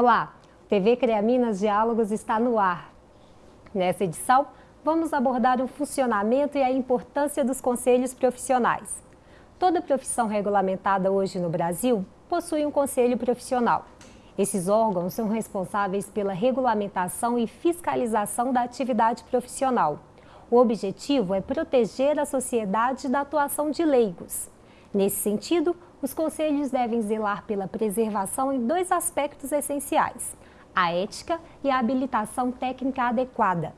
Olá, TV CREA Minas Diálogos está no ar. Nessa edição, vamos abordar o funcionamento e a importância dos conselhos profissionais. Toda profissão regulamentada hoje no Brasil possui um conselho profissional. Esses órgãos são responsáveis pela regulamentação e fiscalização da atividade profissional. O objetivo é proteger a sociedade da atuação de leigos. Nesse sentido, os conselhos devem zelar pela preservação em dois aspectos essenciais, a ética e a habilitação técnica adequada.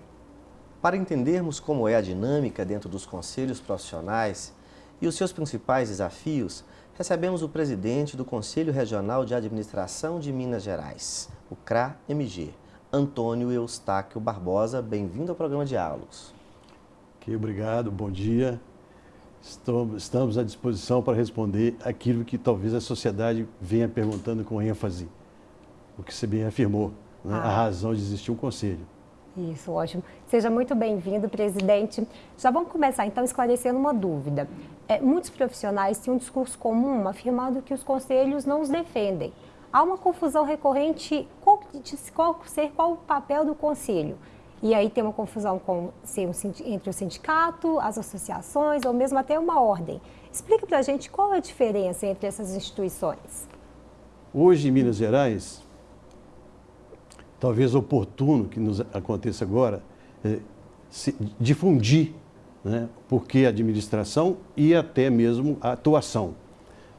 Para entendermos como é a dinâmica dentro dos conselhos profissionais e os seus principais desafios, recebemos o presidente do Conselho Regional de Administração de Minas Gerais, o CRA-MG, Antônio Eustáquio Barbosa. Bem-vindo ao programa Diálogos. Ok, obrigado, bom dia. Estamos à disposição para responder aquilo que talvez a sociedade venha perguntando com ênfase, o que você bem afirmou, né? ah. a razão de existir um conselho. Isso, ótimo. Seja muito bem-vindo, presidente. Já vamos começar, então, esclarecendo uma dúvida. É, muitos profissionais têm um discurso comum afirmando que os conselhos não os defendem. Há uma confusão recorrente qual, de qual ser qual o papel do conselho. E aí tem uma confusão com entre o sindicato, as associações ou mesmo até uma ordem. Explique para a gente qual é a diferença entre essas instituições. Hoje, em Minas Gerais, talvez oportuno que nos aconteça agora, é, difundir né, porque a administração e até mesmo a atuação.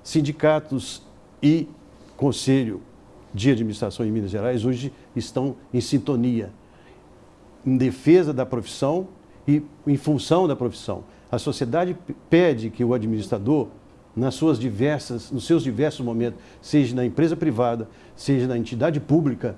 Sindicatos e Conselho de Administração em Minas Gerais hoje estão em sintonia em defesa da profissão e em função da profissão. A sociedade pede que o administrador, nas suas diversas, nos seus diversos momentos, seja na empresa privada, seja na entidade pública,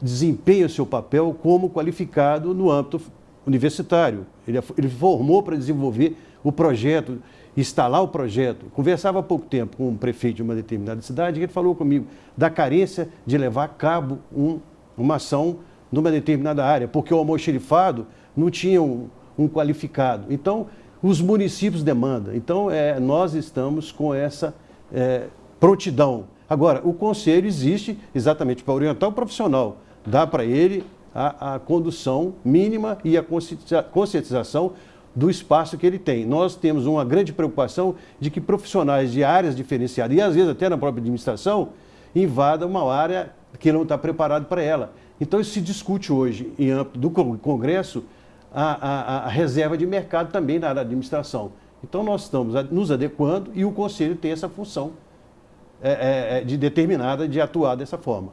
desempenhe o seu papel como qualificado no âmbito universitário. Ele, ele formou para desenvolver o projeto, instalar o projeto. Conversava há pouco tempo com um prefeito de uma determinada cidade e ele falou comigo da carência de levar a cabo um, uma ação numa determinada área, porque o almoxerifado não tinha um, um qualificado. Então, os municípios demandam. Então, é, nós estamos com essa é, prontidão. Agora, o conselho existe exatamente para orientar o profissional, dá para ele a, a, condução mínima e a conscientização do espaço que ele tem. Nós temos uma grande preocupação de que profissionais de áreas diferenciadas, e às vezes até na própria administração, invadam uma área que não está preparado para ela. Então, isso se discute hoje, em âmbito do Congresso, a, a, a reserva de mercado também na área da administração. Então, nós estamos nos adequando e o Conselho tem essa função é, é, é de determinada de atuar dessa forma.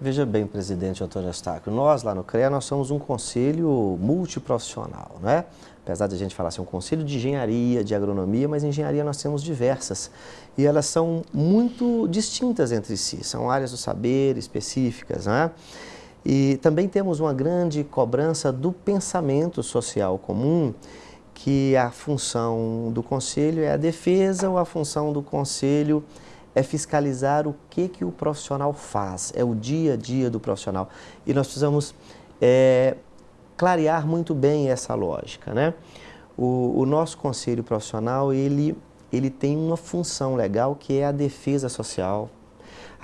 Veja bem, presidente Antônio Eustáquio, nós lá no CREA, nós somos um conselho multiprofissional, né? Apesar de a gente falar assim, um conselho de engenharia, de agronomia, mas engenharia nós temos diversas. E elas são muito distintas entre si, são áreas do saber específicas, né? E também temos uma grande cobrança do pensamento social comum, que a função do conselho é a defesa ou a função do conselho é fiscalizar o que, que o profissional faz, é o dia a dia do profissional. E nós precisamos é, clarear muito bem essa lógica. Né? O, o nosso conselho profissional, ele, ele tem uma função legal que é a defesa social,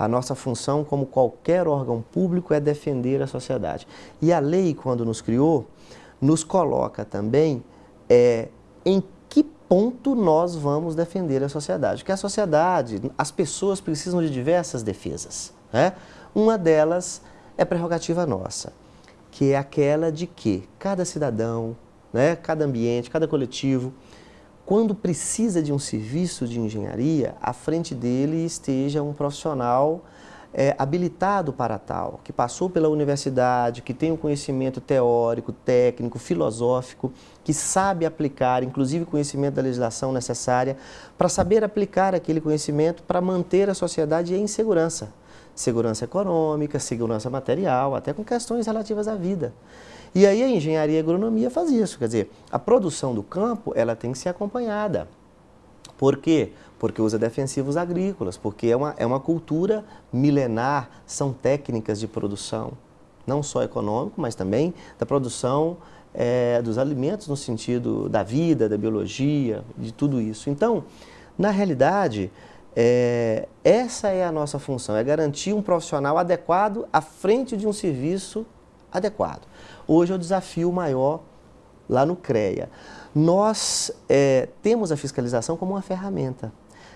a nossa função, como qualquer órgão público, é defender a sociedade. E a lei, quando nos criou, nos coloca também é, em que ponto nós vamos defender a sociedade. Porque a sociedade, as pessoas precisam de diversas defesas. Né? Uma delas é prerrogativa nossa, que é aquela de que cada cidadão, né, cada ambiente, cada coletivo, quando precisa de um serviço de engenharia, à frente dele esteja um profissional é, habilitado para tal, que passou pela universidade, que tem um conhecimento teórico, técnico, filosófico, que sabe aplicar, inclusive conhecimento da legislação necessária, para saber aplicar aquele conhecimento para manter a sociedade em segurança. Segurança econômica, segurança material, até com questões relativas à vida. E aí a engenharia e a agronomia faz isso, quer dizer, a produção do campo ela tem que ser acompanhada. Por quê? Porque usa defensivos agrícolas, porque é uma, é uma cultura milenar, são técnicas de produção, não só econômico, mas também da produção é, dos alimentos no sentido da vida, da biologia, de tudo isso. Então, na realidade, É, essa é a nossa função, é garantir um profissional adequado à frente de um serviço adequado. Hoje é o desafio maior lá no CREA. Nós é, temos a fiscalização como uma ferramenta.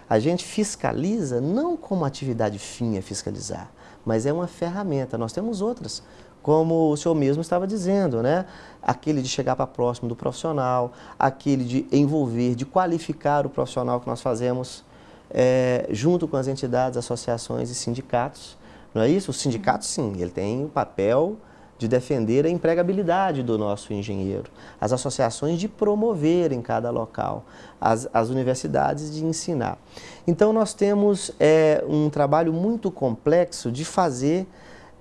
A gente fiscaliza não como atividade fim é fiscalizar, mas é uma ferramenta. Nós temos outras, como o senhor mesmo estava dizendo, né? Aquele de chegar para próximo do profissional, aquele de envolver, de qualificar o profissional que nós fazemos é, junto com as entidades, associações e sindicatos. Não é isso? O sindicato, sim, ele tem o papel de defender a empregabilidade do nosso engenheiro, as associações de promover em cada local, as, as universidades de ensinar. Então nós temos é, um trabalho muito complexo de fazer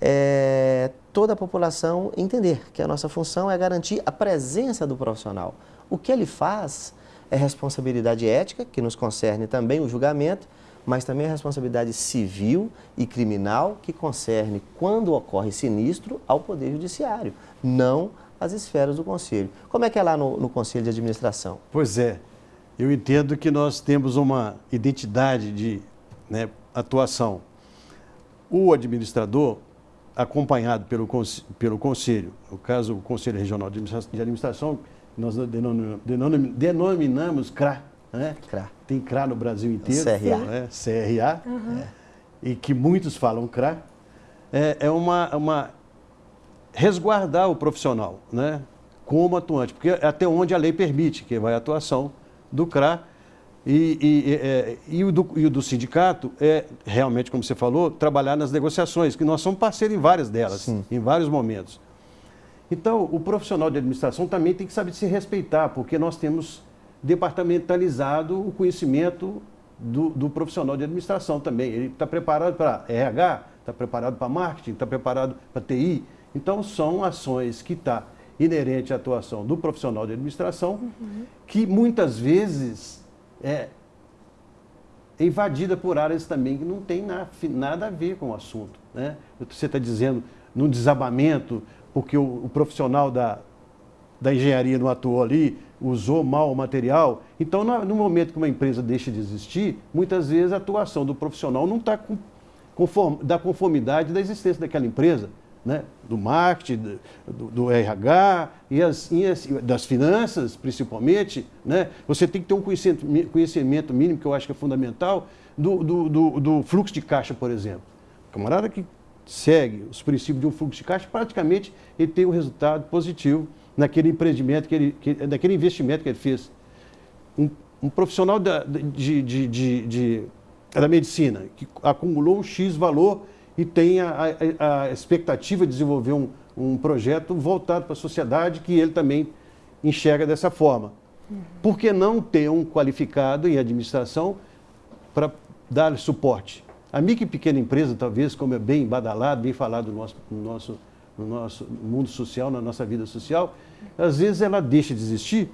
é, toda a população entender que a nossa função é garantir a presença do profissional. O que ele faz é responsabilidade ética, que nos concerne também o julgamento, mas também a responsabilidade civil e criminal que concerne, quando ocorre sinistro, ao Poder Judiciário, não às esferas do Conselho. Como é que é lá no, no Conselho de Administração? Pois é, eu entendo que nós temos uma identidade de né, atuação. O administrador, acompanhado pelo, pelo Conselho, no caso o Conselho Regional de Administração, nós denominamos CRA, né? CRA. Tem CRA no Brasil inteiro. CRA. Né? CRA. Uhum. É. E que muitos falam CRA. É, é uma, uma resguardar o profissional, né? Como atuante, porque é até onde a lei permite que vai a atuação do CRA e, e, é, e, o do, e, o do, sindicato é realmente, como você falou, trabalhar nas negociações, que nós somos parceiros em várias delas, Sim. em vários momentos. Então, o profissional de administração também tem que saber se respeitar, porque nós temos departamentalizado o conhecimento do, do profissional de administração também. Ele está preparado para RH, está preparado para marketing, está preparado para TI. Então, são ações que estão tá inerente à atuação do profissional de administração, uhum. que muitas vezes é invadida por áreas também que não tem na, nada a ver com o assunto. Né? Você está dizendo num desabamento, porque o, o profissional da, da engenharia não atuou ali, usou mal o material. Então, no momento que uma empresa deixa de existir, muitas vezes a atuação do profissional não está conform, da conformidade da existência daquela empresa, né? do marketing, do, do RH e, as, e as, das finanças, principalmente. Né? Você tem que ter um conhecimento, conhecimento mínimo, que eu acho que é fundamental, do, do, do, do fluxo de caixa, por exemplo. Camarada que segue os princípios de um fluxo de caixa, praticamente ele tem um resultado positivo naquele empreendimento, que ele, que, naquele investimento que ele fez. Um, um profissional da, de, de, de, de, da medicina que acumulou um X valor e tem a, a, a expectativa de desenvolver um, um projeto voltado para a sociedade que ele também enxerga dessa forma. Uhum. Por que não ter um qualificado em administração para dar suporte? A micro e pequena empresa, talvez, como é bem badalado, bem falado no nosso, no nosso no nosso mundo social, na nossa vida social, às vezes ela deixa de existir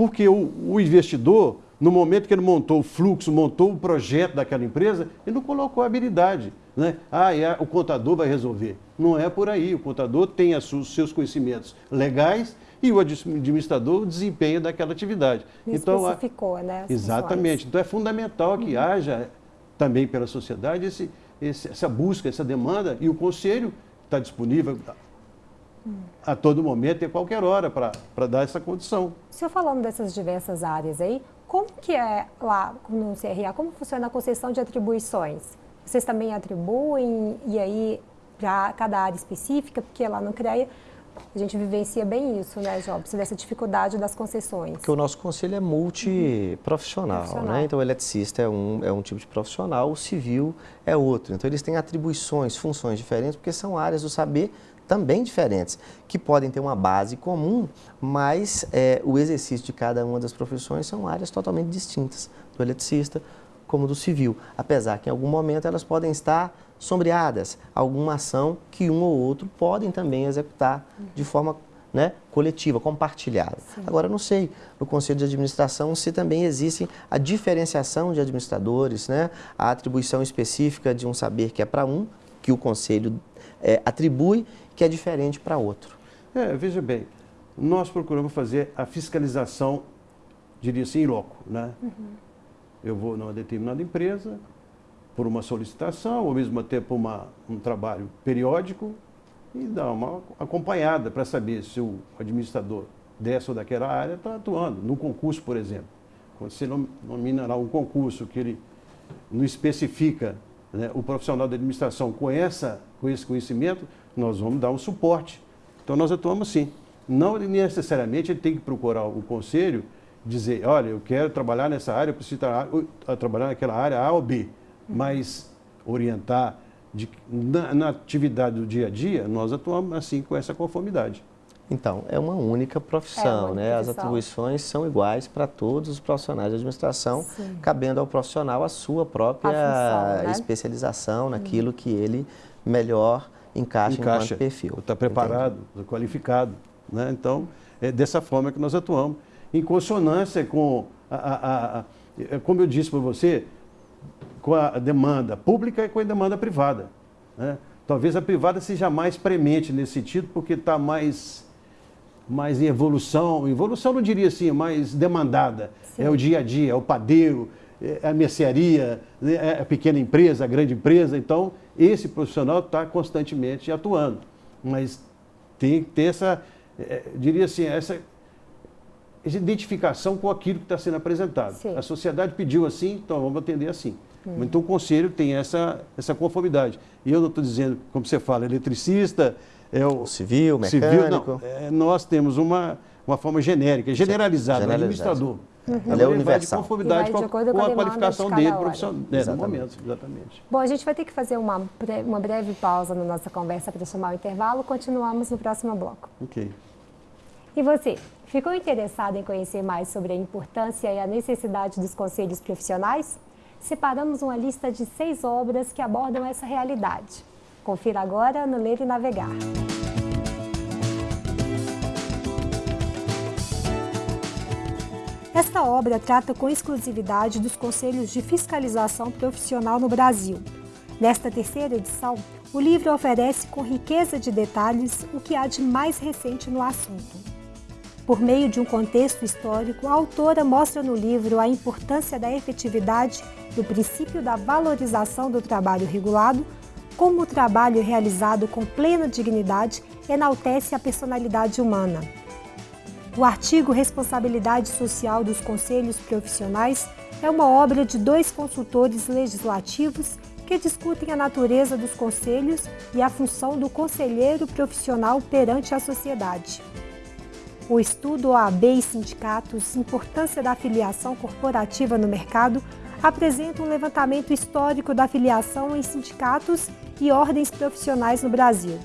porque o, o, investidor, no momento que ele montou o fluxo, montou o projeto daquela empresa, ele não colocou a habilidade. Né? Ah, é, o contador vai resolver. Não é por aí. O contador tem os seus conhecimentos legais e o administrador desempenha daquela atividade. Me então, especificou, né? Exatamente. Então é fundamental que uhum. haja também pela sociedade esse, esse, essa busca, essa demanda e o conselho está disponível a todo momento e a qualquer hora para dar essa condição. O senhor falando dessas diversas áreas aí, como que é lá no CRA, como funciona a concessão de atribuições? Vocês também atribuem e aí para cada área específica, porque lá no CREA a gente vivencia bem isso, né, Jobs, dessa dificuldade das concessões. Porque o nosso conselho é multiprofissional, uhum. né? Então o eletricista é um, é um tipo de profissional, o civil é outro. Então eles têm atribuições, funções diferentes, porque são áreas do saber também diferentes, que podem ter uma base comum, mas é, o exercício de cada uma das profissões são áreas totalmente distintas do eletricista como do civil, apesar que em algum momento elas podem estar sombreadas, alguma ação que um ou outro podem também executar de forma né, coletiva, compartilhada. Sim. Agora, não sei, no Conselho de Administração, se também existe a diferenciação de administradores, né, a atribuição específica de um saber que é para um, que o Conselho é, atribui, que é diferente para outro. É, veja bem, nós procuramos fazer a fiscalização, diria assim, em loco, né? Uhum. eu vou numa determinada empresa, por uma solicitação, ou mesmo por uma, um trabalho periódico, e dar uma acompanhada para saber se o administrador dessa ou daquela área está atuando. No concurso, por exemplo. Quando você nomina lá um concurso que ele não especifica né, o profissional da administração com, essa, com esse conhecimento, nós vamos dar um suporte. Então nós atuamos sim. Não necessariamente ele tem que procurar o conselho dizer, olha, eu quero trabalhar nessa área, eu preciso tra trabalhar naquela área A ou B, mas orientar de, na, na, atividade do dia a dia, nós atuamos assim com essa conformidade. Então, é uma única profissão, é uma né? As atribuições são iguais para todos os profissionais de administração, Sim. cabendo ao profissional a sua própria a função, né? especialização naquilo hum. que ele melhor encaixa, encaixa enquanto perfil. Está preparado, está qualificado. Né? Então, é dessa forma que nós atuamos. Em consonância com, a, a, a, é como eu disse para você, com a demanda pública e com a demanda privada. Né? Talvez a privada seja mais premente nesse sentido, porque está mais, mais em evolução, evolução não diria assim, mais demandada. Sim. É o dia a dia, é o padeiro, é a mercearia, né? é a pequena empresa, a grande empresa. Então, esse profissional está constantemente atuando. Mas tem que ter essa, é, diria assim, essa essa identificação com aquilo que está sendo apresentado. Sim. A sociedade pediu assim, então vamos atender assim. Hum. Então o conselho tem essa, essa conformidade. E eu não estou dizendo, como você fala, eletricista, é o civil, mecânico. Civil, não, é, nós temos uma, uma forma genérica, generalizada, generalizada. administrador. Uhum. Ela é universal. de conformidade com, de com, a, a qualificação dele, profissional, né, no momento, exatamente. Bom, a gente vai ter que fazer uma, uma breve pausa na nossa conversa para chamar o intervalo. Continuamos no próximo bloco. Ok. E você, ficou interessado em conhecer mais sobre a importância e a necessidade dos conselhos profissionais? Separamos uma lista de seis obras que abordam essa realidade. Confira agora no Ler e Navegar. Esta obra trata com exclusividade dos conselhos de fiscalização profissional no Brasil. Nesta terceira edição, o livro oferece com riqueza de detalhes o que há de mais recente no assunto. Por meio de um contexto histórico, a autora mostra no livro a importância da efetividade do princípio da valorização do trabalho regulado, como o trabalho realizado com plena dignidade enaltece a personalidade humana. O artigo Responsabilidade Social dos Conselhos Profissionais é uma obra de dois consultores legislativos que discutem a natureza dos conselhos e a função do conselheiro profissional perante a sociedade. O estudo OAB e sindicatos, importância da afiliação corporativa no mercado, apresenta um levantamento histórico da afiliação em sindicatos e ordens profissionais no Brasil.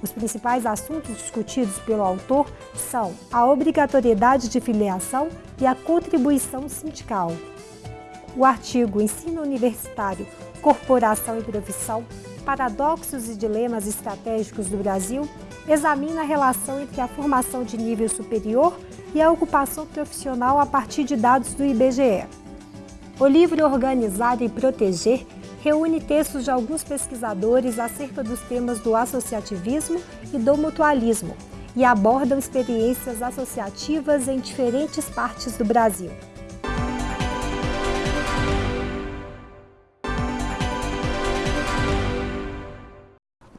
Os principais assuntos discutidos pelo autor são a obrigatoriedade de filiação e a contribuição sindical. O artigo Ensino Universitário, Corporação e Profissão, Paradoxos e Dilemas Estratégicos do Brasil examina a relação entre a formação de nível superior e a ocupação profissional a partir de dados do IBGE. O livro Organizar e Proteger reúne textos de alguns pesquisadores acerca dos temas do associativismo e do mutualismo e abordam experiências associativas em diferentes partes do Brasil.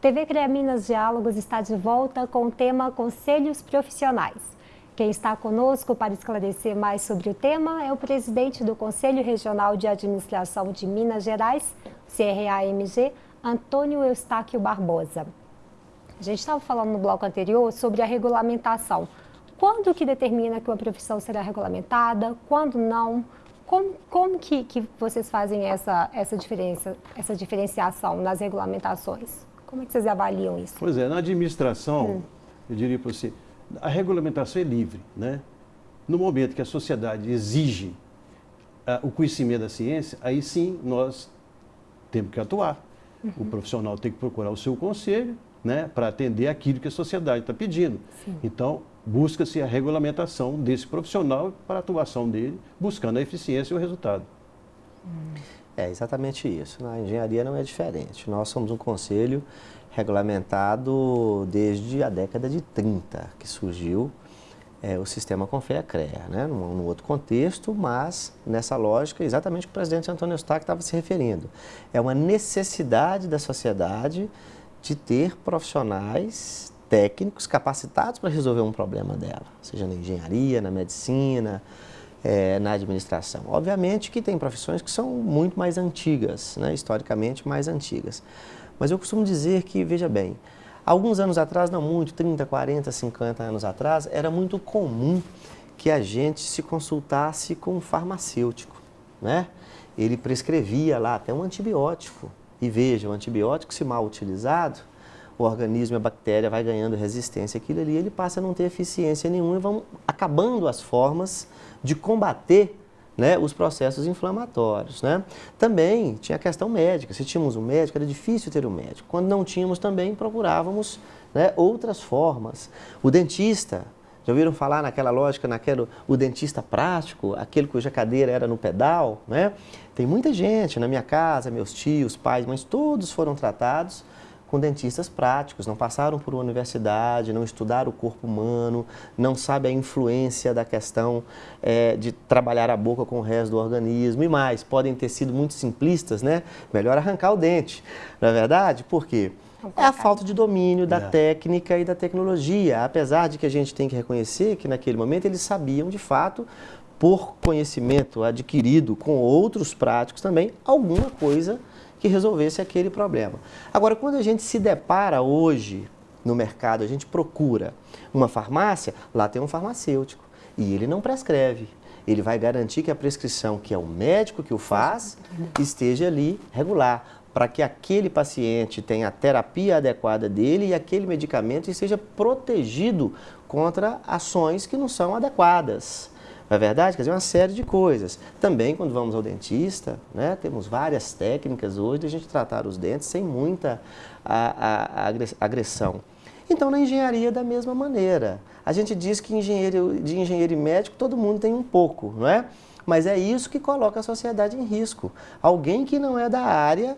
TV CREA Minas Diálogos está de volta com o tema Conselhos Profissionais. Quem está conosco para esclarecer mais sobre o tema é o presidente do Conselho Regional de Administração de Minas Gerais, CRAMG, Antônio Eustáquio Barbosa. A gente estava falando no bloco anterior sobre a regulamentação. Quando que determina que uma profissão será regulamentada, quando não? Como, como que, que vocês fazem essa, essa, diferença, essa diferenciação nas regulamentações? Como é que vocês avaliam isso? Pois é, na administração, hum. eu diria para você, a regulamentação é livre, né? No momento que a sociedade exige uh, o conhecimento da ciência, aí sim nós temos que atuar. Uhum. O profissional tem que procurar o seu conselho, né, para atender aquilo que a sociedade está pedindo. Sim. Então, busca-se a regulamentação desse profissional para a atuação dele, buscando a eficiência e o resultado. Hum. É exatamente isso. Na engenharia não é diferente. Nós somos um conselho regulamentado desde a década de 30, que surgiu é, o sistema Confea CREA, né? num, num, outro contexto, mas nessa lógica exatamente o que o presidente Antônio Eustáquio estava se referindo. É uma necessidade da sociedade de ter profissionais técnicos capacitados para resolver um problema dela, seja na engenharia, na medicina, é, na administração. Obviamente que tem profissões que são muito mais antigas, né? historicamente mais antigas. Mas eu costumo dizer que, veja bem, Alguns anos atrás, não muito, 30, 40, 50 anos atrás, era muito comum que a gente se consultasse com um farmacêutico, né? Ele prescrevia lá até um antibiótico. E veja, o antibiótico, se mal utilizado, o organismo, a bactéria vai ganhando resistência àquilo ali, ele passa a não ter eficiência nenhuma e vão acabando as formas de combater né, os processos inflamatórios. Né? Também tinha a questão médica. Se tínhamos um médico, era difícil ter um médico. Quando não tínhamos, também procurávamos né, outras formas. O dentista, já ouviram falar naquela lógica, naquele, o dentista prático, aquele cuja cadeira era no pedal? Né? Tem muita gente na minha casa, meus tios, pais, mas todos foram tratados com dentistas práticos, não passaram por uma universidade, não estudaram o corpo humano, não sabem a influência da questão é, de trabalhar a boca com o resto do organismo e mais, podem ter sido muito simplistas, né? Melhor arrancar o dente, não é verdade? Por quê? É a falta de domínio da é. técnica e da tecnologia, apesar de que a gente tem que reconhecer que naquele momento eles sabiam de fato por conhecimento adquirido com outros práticos também, alguma coisa que resolvesse aquele problema. Agora, quando a gente se depara hoje no mercado, a gente procura uma farmácia, lá tem um farmacêutico e ele não prescreve. Ele vai garantir que a prescrição, que é o médico que o faz, esteja ali regular, para que aquele paciente tenha a terapia adequada dele e aquele medicamento esteja protegido contra ações que não são adequadas. Não é verdade? Quer dizer, uma série de coisas. Também, quando vamos ao dentista, né, temos várias técnicas hoje de a gente tratar os dentes sem muita a, a, a agressão. Então, na engenharia, da mesma maneira. A gente diz que engenheiro, de engenheiro e médico todo mundo tem um pouco, não é? Mas é isso que coloca a sociedade em risco. Alguém que não é da área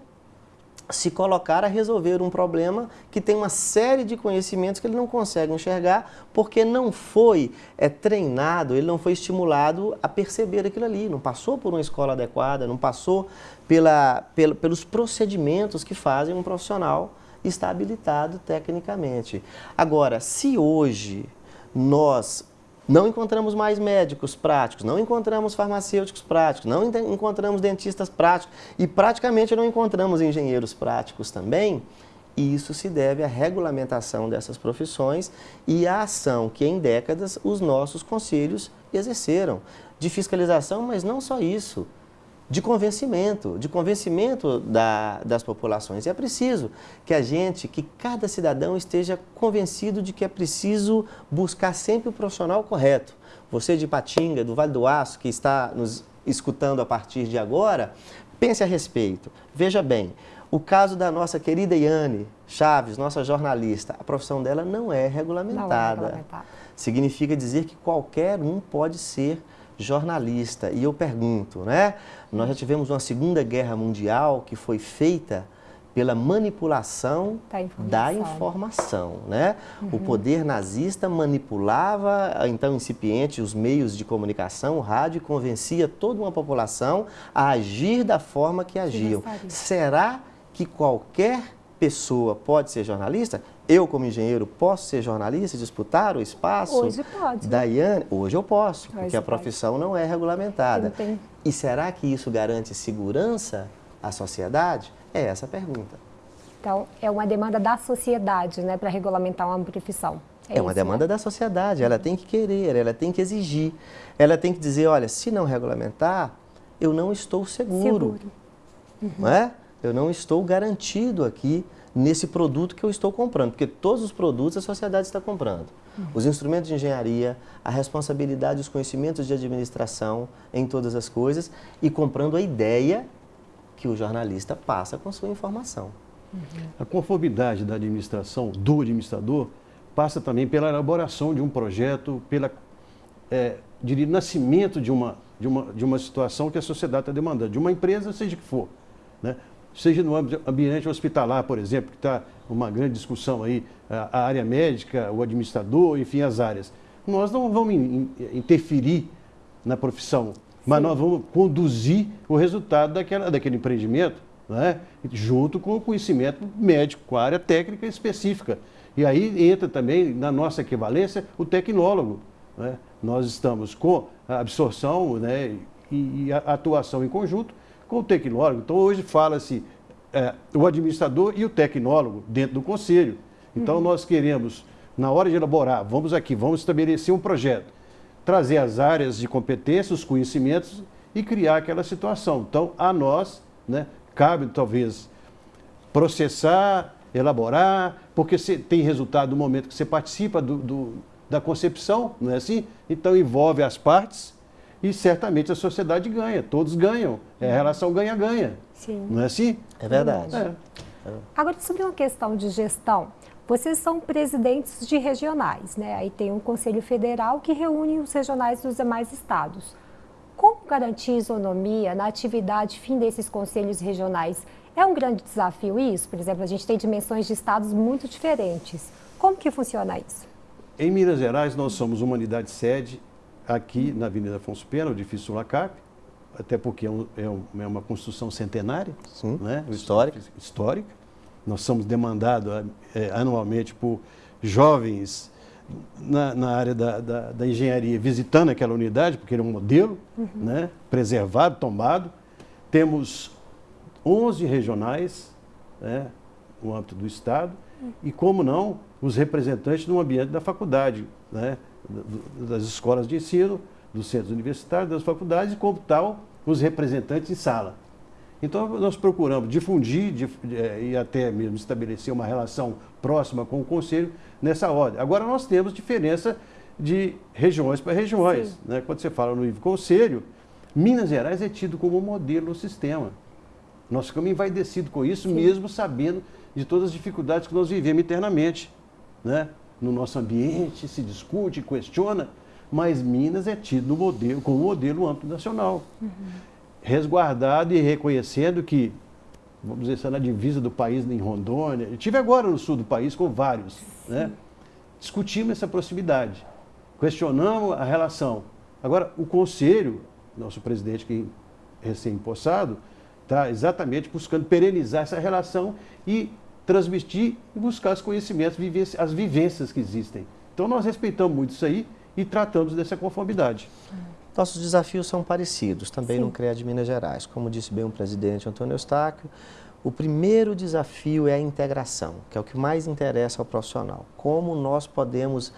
se colocar a resolver um problema que tem uma série de conhecimentos que ele não consegue enxergar porque não foi é, treinado, ele não foi estimulado a perceber aquilo ali, não passou por uma escola adequada, não passou pela, pelos procedimentos que fazem um profissional estar habilitado tecnicamente. Agora, se hoje nós não encontramos mais médicos práticos, não encontramos farmacêuticos práticos, não encontramos dentistas práticos e praticamente não encontramos engenheiros práticos também. E isso se deve à regulamentação dessas profissões e à ação que em décadas os nossos conselhos exerceram. De fiscalização, mas não só isso de convencimento, de convencimento da, das populações. E é preciso que a gente, que cada cidadão esteja convencido de que é preciso buscar sempre o profissional correto. Você de Patinga, do Vale do Aço, que está nos escutando a partir de agora, pense a respeito. Veja bem, o caso da nossa querida Iane Chaves, nossa jornalista, a profissão dela não é regulamentada. Não é regulamentada. Significa dizer que qualquer um pode ser jornalista. E eu pergunto, né? Nós já tivemos uma Segunda Guerra Mundial que foi feita pela manipulação da informação, da informação né? Uhum. O poder nazista manipulava, então incipiente, os meios de comunicação, o rádio, e convencia toda uma população a agir da forma que agiam. Será que qualquer pessoa pode ser jornalista? Eu, como engenheiro, posso ser jornalista, disputar o espaço? Hoje pode. Daiane, hoje eu posso, hoje porque a profissão pode. não é regulamentada. E será que isso garante segurança à sociedade? É essa a pergunta. Então, é uma demanda da sociedade, né, para regulamentar uma profissão. É, é uma isso, demanda né? da sociedade, ela tem que querer, ela tem que exigir. Ela tem que dizer, olha, se não regulamentar, eu não estou seguro. seguro. Uhum. Não é? Eu não estou garantido aqui nesse produto que eu estou comprando, porque todos os produtos a sociedade está comprando. Uhum. Os instrumentos de engenharia, a responsabilidade, os conhecimentos de administração em todas as coisas e comprando a ideia que o jornalista passa com sua informação. Uhum. A conformidade da administração, do administrador, passa também pela elaboração de um projeto, pela é, diria, nascimento de uma, de, uma, de uma situação que a sociedade está demandando, de uma empresa, seja que for. Né? Seja no ambiente hospitalar, por exemplo, que está uma grande discussão aí, a área médica, o administrador, enfim, as áreas. nós não vamos interferir na profissão, mas Sim. nós vamos conduzir o resultado daquela, daquele empreendimento né? junto com o conhecimento médico, com a área técnica específica. E aí entra também, na nossa equivalência, o tecnólogo. Né? Nós estamos com a absorção né, e, e a atuação em conjunto com o tecnólogo. Então, hoje fala-se é, o administrador e o tecnólogo dentro do conselho. Então, uhum. nós queremos, na hora de elaborar, vamos aqui, vamos estabelecer um projeto, trazer as áreas de competência, os conhecimentos e criar aquela situação. Então, a nós, né, cabe talvez processar, elaborar, porque você tem resultado no momento que você participa do, do, da concepção, não é assim? Então envolve as partes e certamente a sociedade ganha, todos ganham. É a relação ganha-ganha. Não é assim? É verdade. É. Agora, sobre uma questão de gestão, vocês são presidentes de regionais, né? Aí tem um Conselho Federal que reúne os regionais dos demais estados. Como garantir isonomia na atividade fim desses conselhos regionais? É um grande desafio isso? Por exemplo, a gente tem dimensões de estados muito diferentes. Como que funciona isso? Em Minas Gerais, nós somos uma unidade sede aqui na Avenida Afonso Pena, o edifício Sulacap, até porque é, um, é, um, é, uma construção centenária, Sim, né? histórica. histórica. Nós somos demandados é, anualmente por jovens na, na área da, da, da, engenharia visitando aquela unidade, porque ele é um modelo uhum. né, preservado, tombado. Temos 11 regionais né, no âmbito do Estado uhum. e, como não, os representantes no ambiente da faculdade, né, das escolas de ensino, dos centros universitários, das faculdades e, como tal, os representantes em sala. Então, nós procuramos difundir de, é, e até mesmo estabelecer uma relação próxima com o Conselho nessa ordem. Agora, nós temos diferença de regiões para regiões. Né? Quando você fala no nível Conselho, Minas Gerais é tido como modelo no sistema. Nós ficamos envaidecidos com isso, Sim. mesmo sabendo de todas as dificuldades que nós vivemos internamente. Né? No nosso ambiente, se discute, questiona, mas Minas é tido no modelo, como modelo amplo nacional. Uhum resguardado e reconhecendo que, vamos dizer, na divisa do país, em Rondônia, eu estive agora no sul do país com vários, né? discutimos essa proximidade, questionamos a relação. Agora, o conselho, nosso presidente que recém-impossado, está exatamente buscando perenizar essa relação e transmitir e buscar os conhecimentos, as vivências que existem. Então, nós respeitamos muito isso aí e tratamos dessa conformidade. Nossos desafios são parecidos, também Sim. no CREA de Minas Gerais. Como disse bem o presidente Antônio Eustáquio, o primeiro desafio é a integração, que é o que mais interessa ao profissional. Como nós podemos,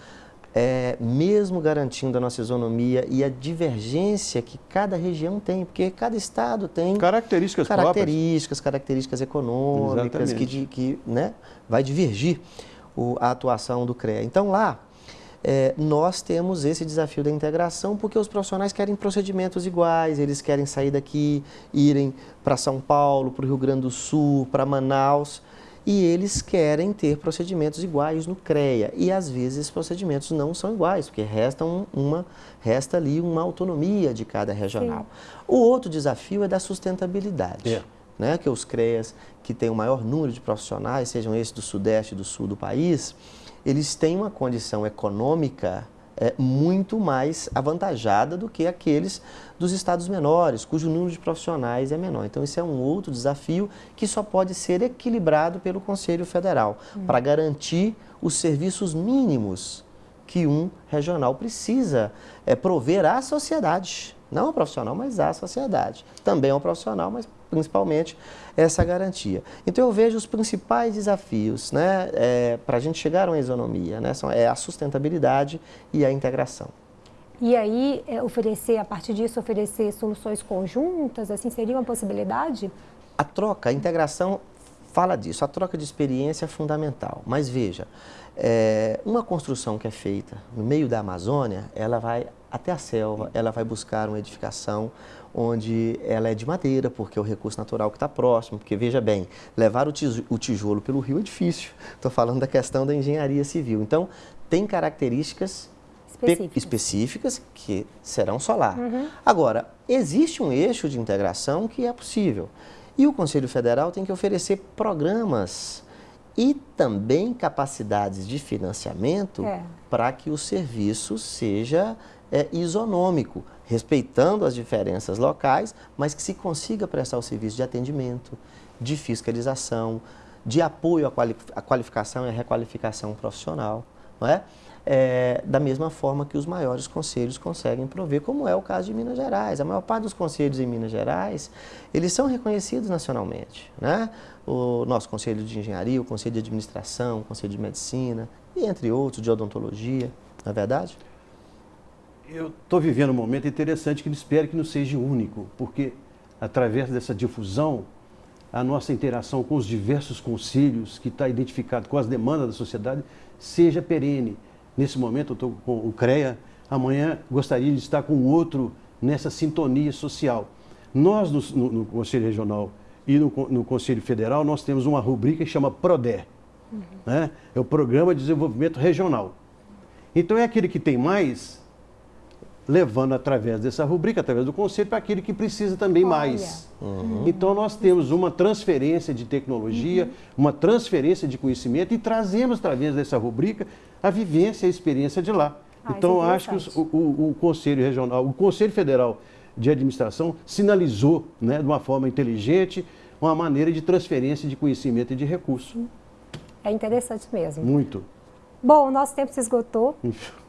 é, mesmo garantindo a nossa isonomia e a divergência que cada região tem, porque cada estado tem características características, próprias. características econômicas Exatamente. que, que né, vai divergir o, a atuação do CREA. Então lá é, nós temos esse desafio da integração porque os profissionais querem procedimentos iguais, eles querem sair daqui, irem para São Paulo, para o Rio Grande do Sul, para Manaus, e eles querem ter procedimentos iguais no CREA. E às vezes esses procedimentos não são iguais, porque resta, uma, resta ali uma autonomia de cada regional. Sim. O outro desafio é da sustentabilidade. É. Né, que os CREAs, que têm o maior número de profissionais, sejam esses do Sudeste e do Sul do país, eles têm uma condição econômica é, muito mais avantajada do que aqueles dos estados menores, cujo número de profissionais é menor. Então, isso é um outro desafio que só pode ser equilibrado pelo Conselho Federal, hum. para garantir os serviços mínimos que um regional precisa é, prover à sociedade. Não ao profissional, mas à sociedade. Também ao profissional, mas principalmente essa garantia. Então eu vejo os principais desafios né, é, para a gente chegar a uma isonomia, né, são, é a sustentabilidade e a integração. E aí, é, oferecer, a partir disso, oferecer soluções conjuntas, assim, seria uma possibilidade? A troca, a integração fala disso, a troca de experiência é fundamental. Mas veja, é, uma construção que é feita no meio da Amazônia, ela vai até a selva, ela vai buscar uma edificação onde ela é de madeira, porque é o recurso natural que está próximo. Porque, veja bem, levar o tijolo pelo rio é difícil. Estou falando da questão da engenharia civil. Então, tem características específicas, específicas que serão solar. Uhum. Agora, existe um eixo de integração que é possível. E o Conselho Federal tem que oferecer programas e também capacidades de financiamento é. para que o serviço seja é, isonômico, respeitando as diferenças locais, mas que se consiga prestar o serviço de atendimento, de fiscalização, de apoio à qualificação e à requalificação profissional, não é? é? da mesma forma que os maiores conselhos conseguem prover, como é o caso de Minas Gerais. A maior parte dos conselhos em Minas Gerais, eles são reconhecidos nacionalmente. Né? O nosso Conselho de Engenharia, o Conselho de Administração, o Conselho de Medicina, e entre outros, de Odontologia, não é verdade? Eu estou vivendo um momento interessante que espero que não seja único, porque através dessa difusão a nossa interação com os diversos conselhos que está identificado com as demandas da sociedade seja perene. Nesse momento eu estou com o CREA, amanhã gostaria de estar com outro nessa sintonia social. Nós, no, no, no Conselho Regional e no, no, Conselho Federal, nós temos uma rubrica que chama PRODER. Uhum. Né? É o Programa de Desenvolvimento Regional. Então é aquele que tem mais levando através dessa rubrica, através do conselho, para aquele que precisa também Olha. mais. Uhum. Então nós temos uma transferência de tecnologia, uhum. uma transferência de conhecimento e trazemos através dessa rubrica a vivência e a experiência de lá. Ah, então é acho que os, o, o, o, Conselho Regional, o Conselho Federal de Administração sinalizou né, de uma forma inteligente uma maneira de transferência de conhecimento e de recurso. É interessante mesmo. Muito. Bom, o nosso tempo se esgotou,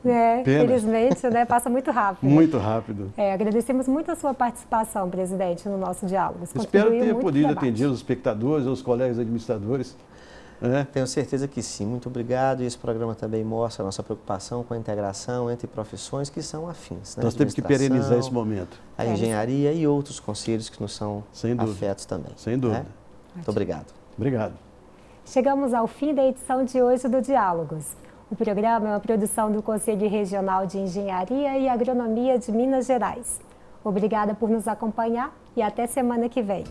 né? Infelizmente, né? Passa muito rápido. Muito rápido. É, agradecemos muito a sua participação, presidente, no nosso diálogo. Espero ter podido atender os espectadores, os colegas administradores. É. Tenho certeza que sim. Muito obrigado. E esse programa também mostra a nossa preocupação com a integração entre profissões que são afins. Né? Nós temos que perenizar esse momento. A engenharia e outros conselhos que nos são afetos também. Sem dúvida. Né? Muito obrigado. Obrigado. Chegamos ao fim da edição de hoje do Diálogos. O programa é uma produção do Conselho Regional de Engenharia e Agronomia de Minas Gerais. Obrigada por nos acompanhar e até semana que vem.